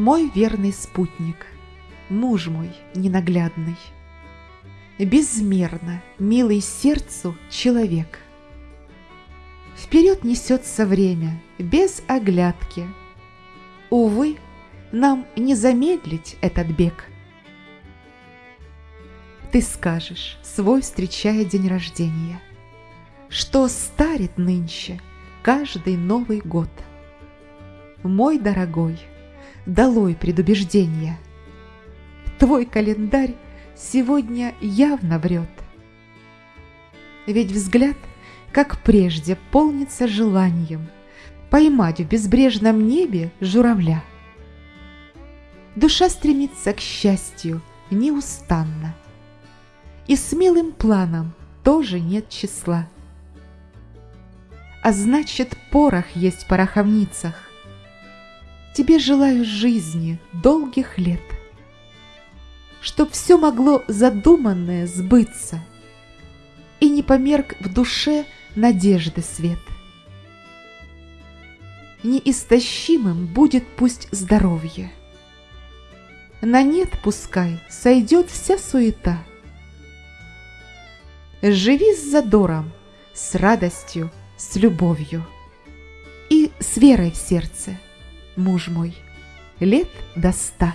Мой верный спутник, муж мой ненаглядный, Безмерно милый сердцу человек. Вперед несется время, без оглядки. Увы, нам не замедлить этот бег. Ты скажешь, свой встречая день рождения, Что старит нынче каждый Новый год. Мой дорогой, долой предубеждения, Твой календарь сегодня явно врет. Ведь взгляд, как прежде, полнится желанием Поймать в безбрежном небе журавля. Душа стремится к счастью неустанно — и смелым планам тоже нет числа. А значит, порох есть в пороховницах. Тебе желаю жизни долгих лет, Чтоб все могло задуманное сбыться, И не померк в душе надежды свет. Неистощимым будет пусть здоровье, На нет пускай сойдет вся суета — Живи с задором, с радостью, с любовью И с верой в сердце, муж мой, лет до ста.